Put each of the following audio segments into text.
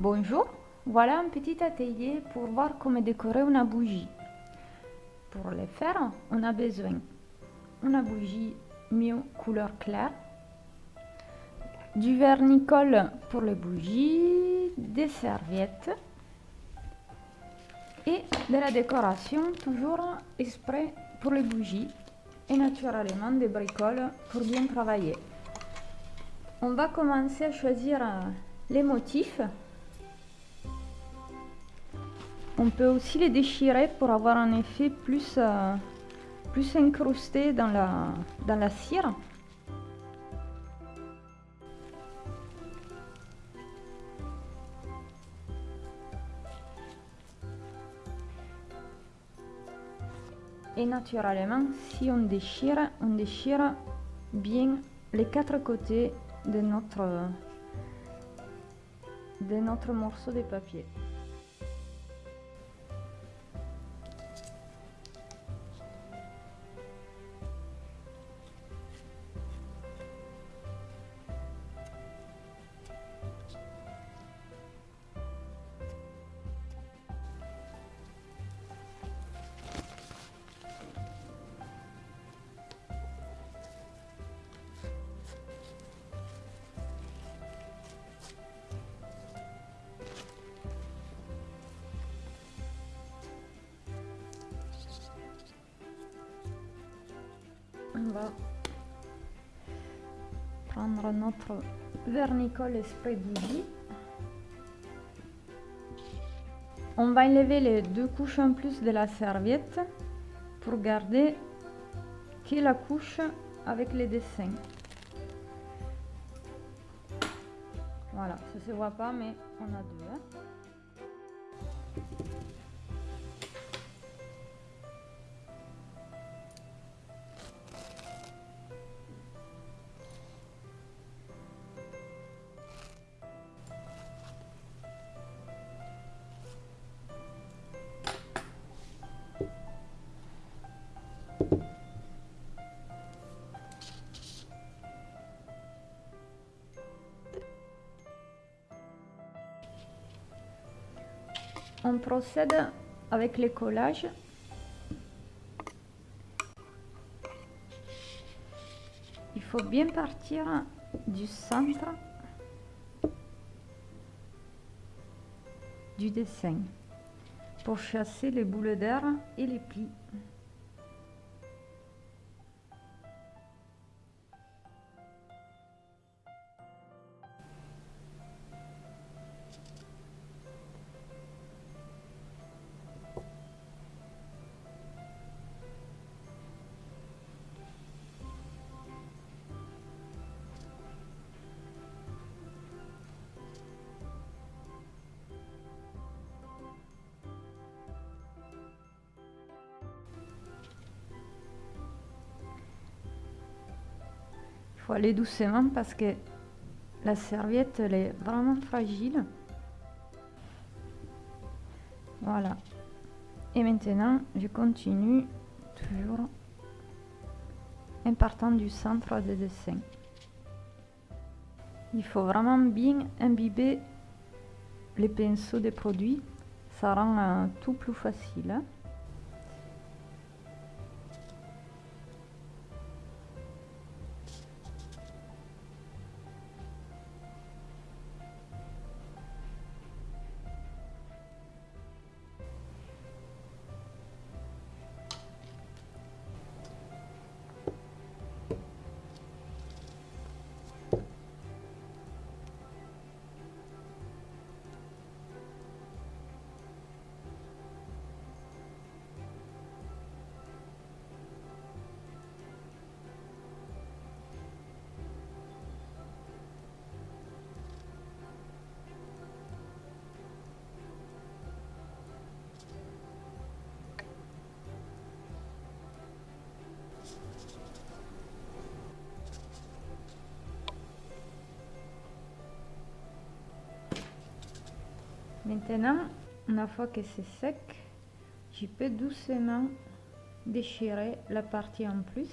Bonjour, voilà un petit atelier pour voir comment décorer une bougie. Pour le faire, on a besoin d'une bougie mieux couleur claire, du vernicole pour les bougies, des serviettes et de la décoration toujours exprès pour les bougies et naturellement des bricoles pour bien travailler. On va commencer à choisir les motifs on peut aussi les déchirer pour avoir un effet plus, euh, plus incrusté dans la, dans la cire. Et naturellement, si on déchire, on déchire bien les quatre côtés de notre, de notre morceau de papier. On va prendre notre vernicole esprit bougie. On va enlever les deux couches en plus de la serviette pour garder que la couche avec les dessins. Voilà, ça se voit pas mais on a deux. Hein. On procède avec les collages. Il faut bien partir du centre du dessin pour chasser les boules d'air et les plis. Faut aller doucement parce que la serviette elle est vraiment fragile. Voilà. Et maintenant, je continue toujours en partant du centre des dessins. Il faut vraiment bien imbiber les pinceaux des produits. Ça rend euh, tout plus facile. Maintenant, une fois que c'est sec, je peux doucement déchirer la partie en plus.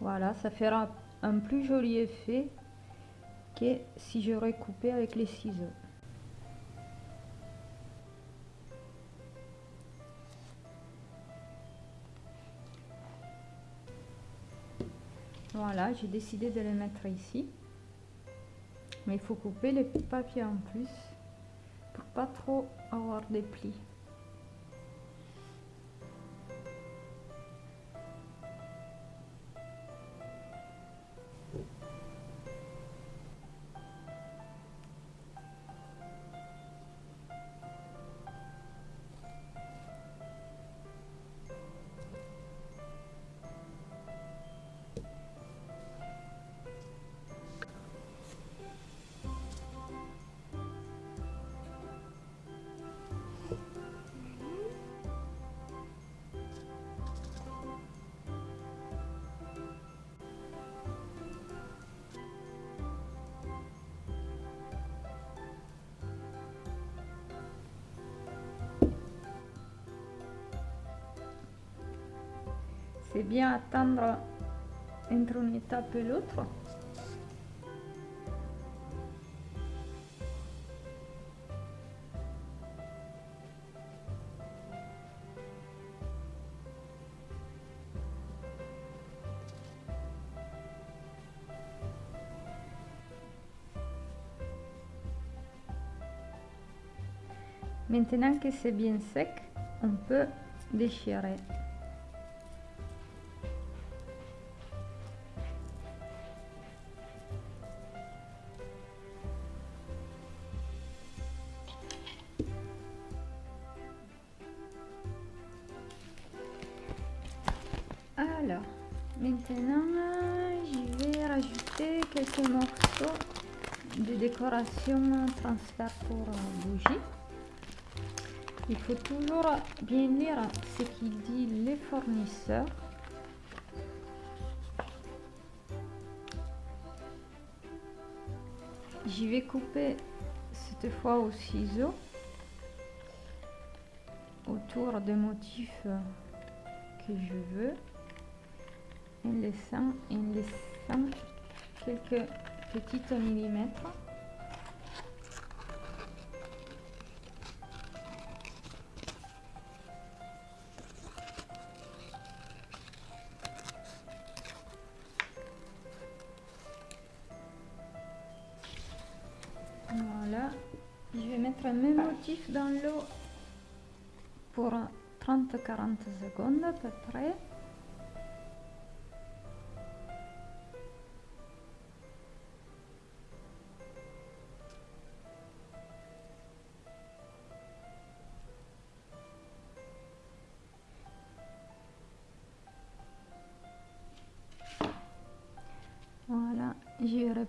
Voilà, ça fera un plus joli effet que si j'aurais coupé avec les ciseaux. Voilà, j'ai décidé de les mettre ici. Mais il faut couper les papiers en plus pour pas trop avoir des plis. C'est bien attendre entre une étape et l'autre. Maintenant que c'est bien sec, on peut déchirer. Quelques morceaux de décoration transfert pour bougie. Il faut toujours bien lire ce qu'il dit les fournisseurs. J'y vais couper cette fois au ciseau autour des motifs que je veux en laissant, en laissant quelques petits millimètres. Voilà, je vais mettre un même motif dans l'eau pour 30-40 secondes à peu près.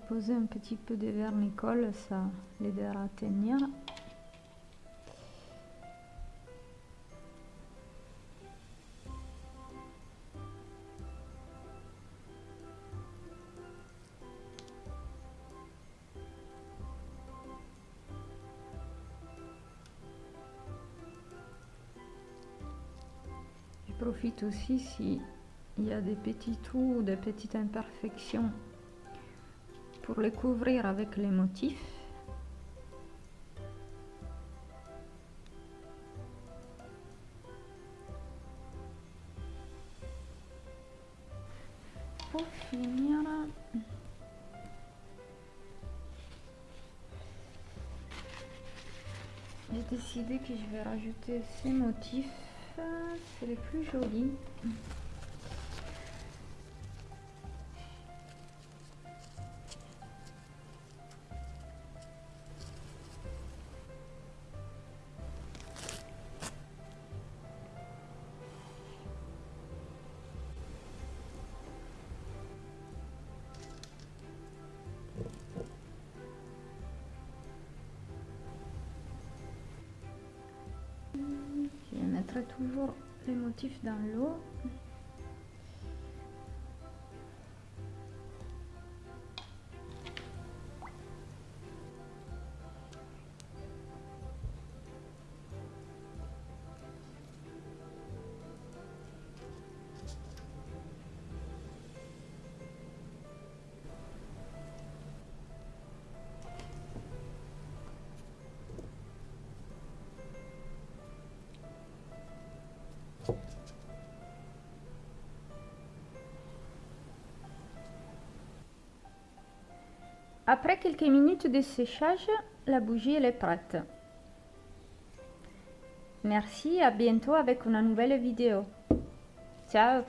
Reposé un petit peu de vernicole, ça l'aidera à tenir. Je profite aussi si il y a des petits trous ou des petites imperfections pour les couvrir avec les motifs. Pour finir, j'ai décidé que je vais rajouter ces motifs, c'est les plus jolis. Toujours les motifs dans l'eau. Après quelques minutes de séchage, la bougie est prête. Merci, à bientôt avec une nouvelle vidéo. Ciao